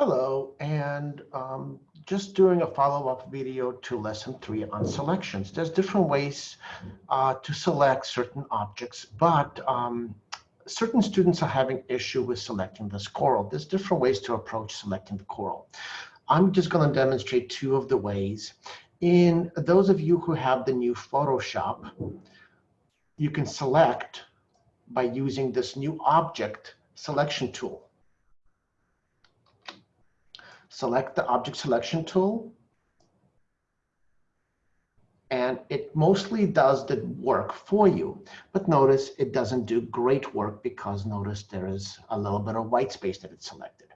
Hello, and um, just doing a follow-up video to lesson three on selections. There's different ways uh, to select certain objects, but um, certain students are having issue with selecting this coral. There's different ways to approach selecting the coral. I'm just going to demonstrate two of the ways. In those of you who have the new Photoshop, you can select by using this new object selection tool select the object selection tool. And it mostly does the work for you. But notice it doesn't do great work because notice there is a little bit of white space that it's selected.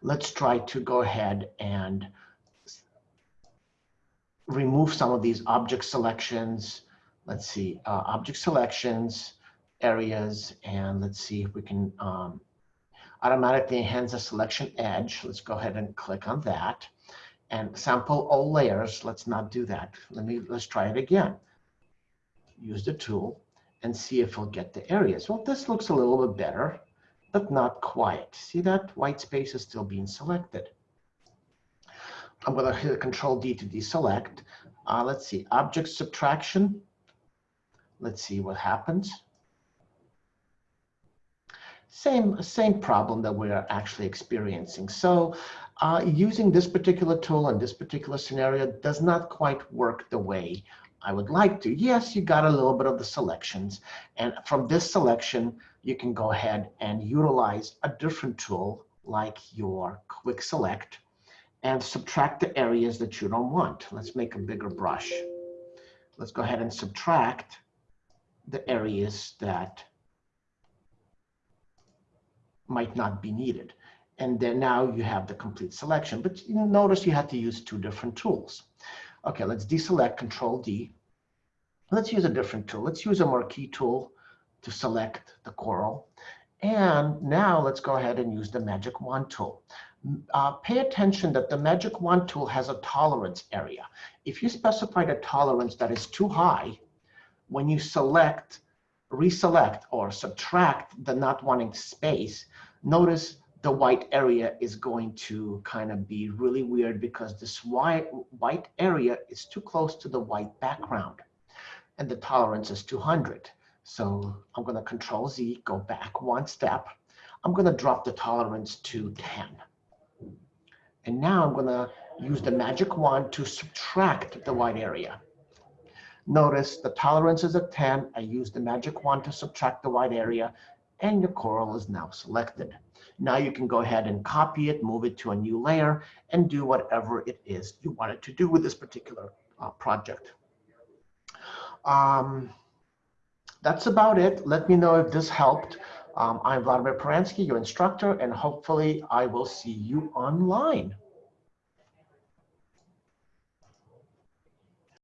Let's try to go ahead and remove some of these object selections. Let's see, uh, object selections, areas, and let's see if we can um, automatically enhance the selection edge. Let's go ahead and click on that. And sample all layers. Let's not do that. Let me, let's try it again. Use the tool and see if we'll get the areas. Well, this looks a little bit better, but not quite. See that white space is still being selected. I'm going to hit Control D to deselect. Uh, let's see, object subtraction. Let's see what happens same, same problem that we're actually experiencing. So uh, using this particular tool in this particular scenario does not quite work the way I would like to. Yes, you got a little bit of the selections. And from this selection, you can go ahead and utilize a different tool like your quick select and subtract the areas that you don't want. Let's make a bigger brush. Let's go ahead and subtract the areas that might not be needed. And then now you have the complete selection. But you notice you had to use two different tools. Okay, let's deselect Control D. Let's use a different tool. Let's use a marquee tool to select the coral. And now let's go ahead and use the magic wand tool. Uh, pay attention that the magic wand tool has a tolerance area. If you specify a tolerance that is too high, when you select reselect or subtract the not wanting space, notice the white area is going to kind of be really weird because this white, white area is too close to the white background and the tolerance is 200. So I'm going to control Z, go back one step. I'm going to drop the tolerance to 10. And now I'm going to use the magic wand to subtract the white area. Notice the tolerance is at 10. I use the magic wand to subtract the white area and your coral is now selected. Now you can go ahead and copy it, move it to a new layer, and do whatever it is you wanted to do with this particular uh, project. Um, that's about it. Let me know if this helped. Um, I'm Vladimir Peransky, your instructor, and hopefully I will see you online.